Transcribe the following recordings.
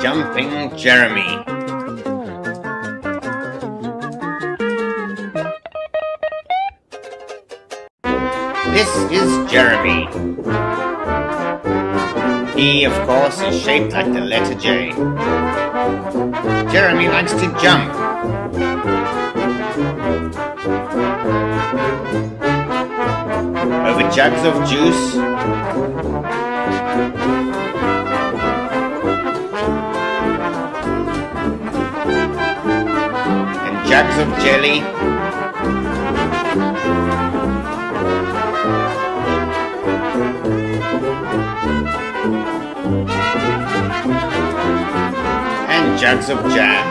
Jumping Jeremy This is Jeremy. He, of course, is shaped like the letter J. Jeremy likes to jump. Over jugs of juice. Of jelly. and jugs of jam.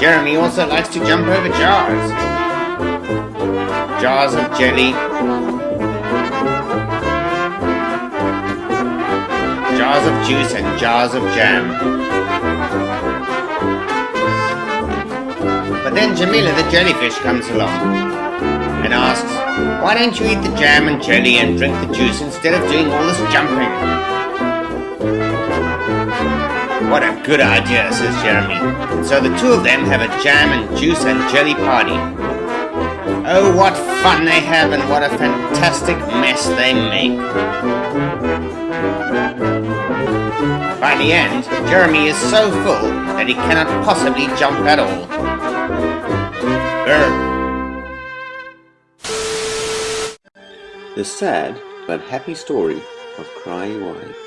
Jeremy also likes to jump over jars. Jars of jelly. Jars of juice and jars of jam. But then Jamila the jellyfish comes along and asks, why don't you eat the jam and jelly and drink the juice instead of doing all this jumping? What a good idea, says Jeremy. So the two of them have a jam and juice and jelly party. Oh, what fun they have and what a fantastic mess they make. By the end, Jeremy is so full that he cannot possibly jump at all. Urgh. The sad but happy story of Cry Wife.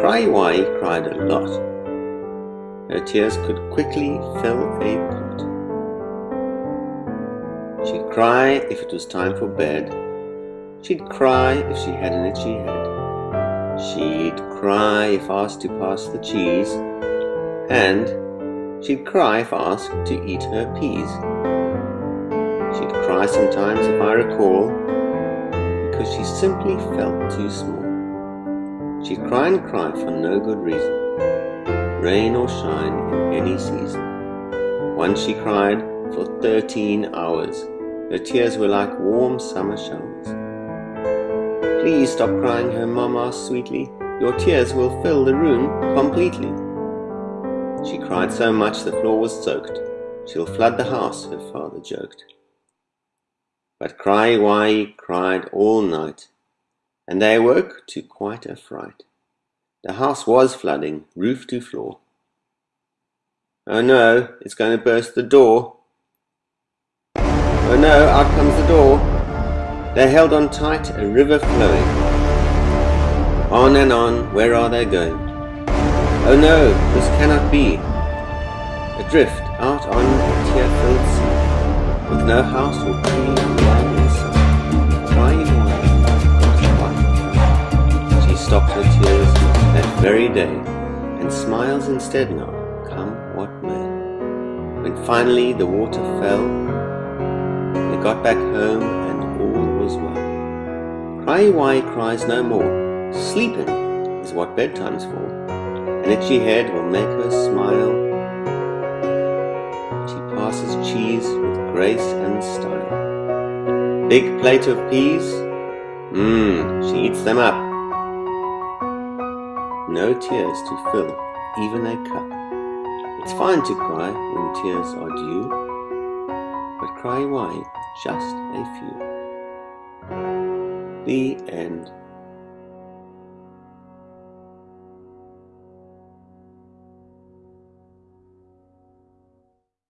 Cry Wai cried a lot. Her tears could quickly fill a pot. Cry if it was time for bed. She'd cry if she had an itchy head. She'd cry if asked to pass the cheese. And she'd cry if asked to eat her peas. She'd cry sometimes, if I recall, because she simply felt too small. She'd cry and cry for no good reason, rain or shine in any season. Once she cried for thirteen hours. Her tears were like warm summer showers. Please stop crying, her mom asked sweetly. Your tears will fill the room completely. She cried so much the floor was soaked. She'll flood the house, her father joked. But Cry Wai cried all night and they awoke to quite a fright. The house was flooding, roof to floor. Oh no, it's going to burst the door. Oh no, out comes the door. They're held on tight, a river flowing. On and on, where are they going? Oh no, this cannot be. Adrift out on a tear-filled sea, with no house or tree in sight, crying stopped her tears that very day, and smiles instead now, come what may. When finally the water fell, got back home and all was well. Cry why cries no more, sleeping is what bedtime's for. An itchy head will make her smile. She passes cheese with grace and style. Big plate of peas, mmm, she eats them up no tears to fill even a cup. It's fine to cry when tears are due, cry why just a few. The end.